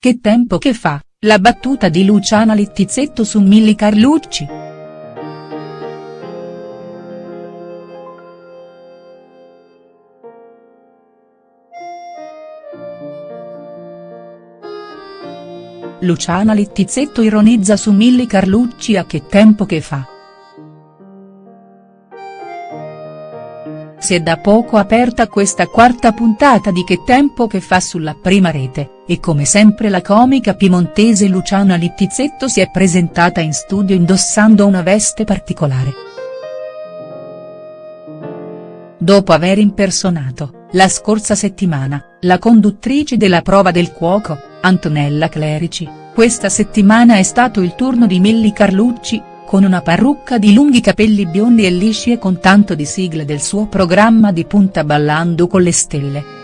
che tempo che fa, la battuta di Luciana Littizzetto su Milly Carlucci. Luciana Littizzetto ironizza su Milly Carlucci a che tempo che fa. Si è da poco aperta questa quarta puntata di Che tempo che fa sulla prima rete, e come sempre la comica piemontese Luciana Littizzetto si è presentata in studio indossando una veste particolare. Dopo aver impersonato, la scorsa settimana, la conduttrice della prova del cuoco, Antonella Clerici, questa settimana è stato il turno di Milly Carlucci, con una parrucca di lunghi capelli biondi e lisci e con tanto di sigle del suo programma di punta Ballando con le stelle.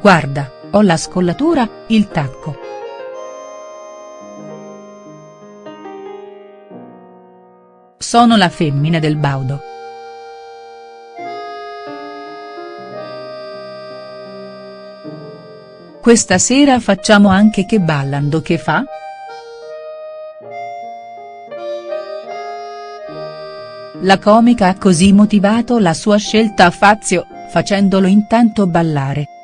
Guarda, ho la scollatura, il tacco. Sono la femmina del baudo. Questa sera facciamo anche che ballando che fa?. La comica ha così motivato la sua scelta a Fazio, facendolo intanto ballare.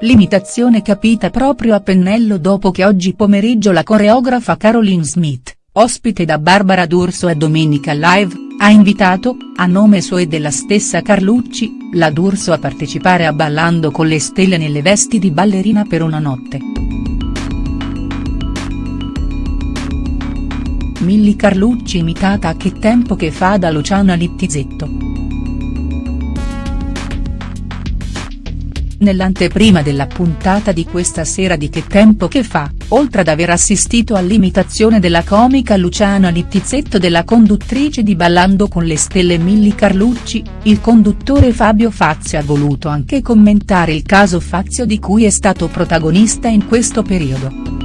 L'imitazione capita proprio a pennello dopo che oggi pomeriggio la coreografa Caroline Smith, ospite da Barbara D'Urso a Domenica Live, ha invitato, a nome suo e della stessa Carlucci, la D'Urso a partecipare a Ballando con le stelle nelle vesti di ballerina per una notte. Milly Carlucci imitata a che tempo che fa da Luciana Littizzetto. Nell'anteprima della puntata di questa sera di Che tempo che fa, oltre ad aver assistito all'imitazione della comica Luciana Littizzetto della conduttrice di Ballando con le stelle Milly Carlucci, il conduttore Fabio Fazio ha voluto anche commentare il caso Fazio di cui è stato protagonista in questo periodo.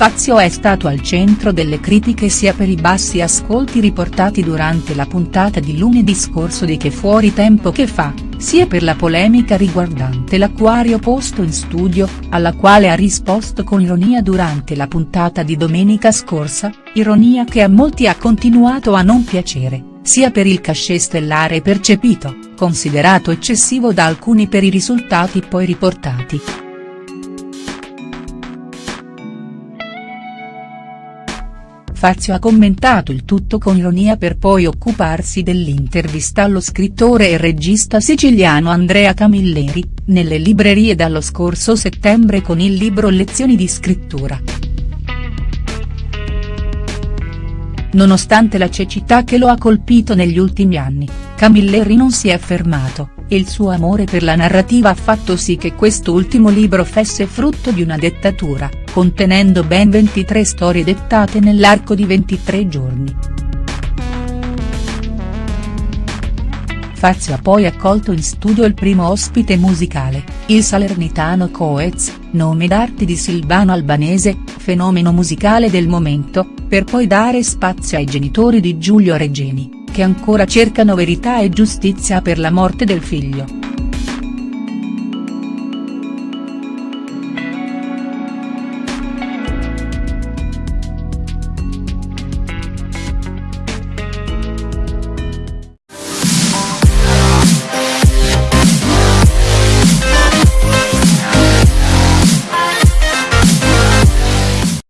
Fazio è stato al centro delle critiche sia per i bassi ascolti riportati durante la puntata di lunedì scorso di Che fuori tempo che fa, sia per la polemica riguardante l'acquario posto in studio, alla quale ha risposto con ironia durante la puntata di domenica scorsa, ironia che a molti ha continuato a non piacere, sia per il cachet stellare percepito, considerato eccessivo da alcuni per i risultati poi riportati. Fazio ha commentato il tutto con ironia per poi occuparsi dell'intervista allo scrittore e regista siciliano Andrea Camilleri, nelle librerie dallo scorso settembre con il libro Lezioni di scrittura. Nonostante la cecità che lo ha colpito negli ultimi anni, Camilleri non si è fermato, il suo amore per la narrativa ha fatto sì che quest'ultimo libro fesse frutto di una dettatura, contenendo ben 23 storie dettate nell'arco di 23 giorni. Fazio ha poi accolto in studio il primo ospite musicale, il salernitano Coez, nome d'arte di Silvano Albanese, fenomeno musicale del momento, per poi dare spazio ai genitori di Giulio Regeni, che ancora cercano verità e giustizia per la morte del figlio.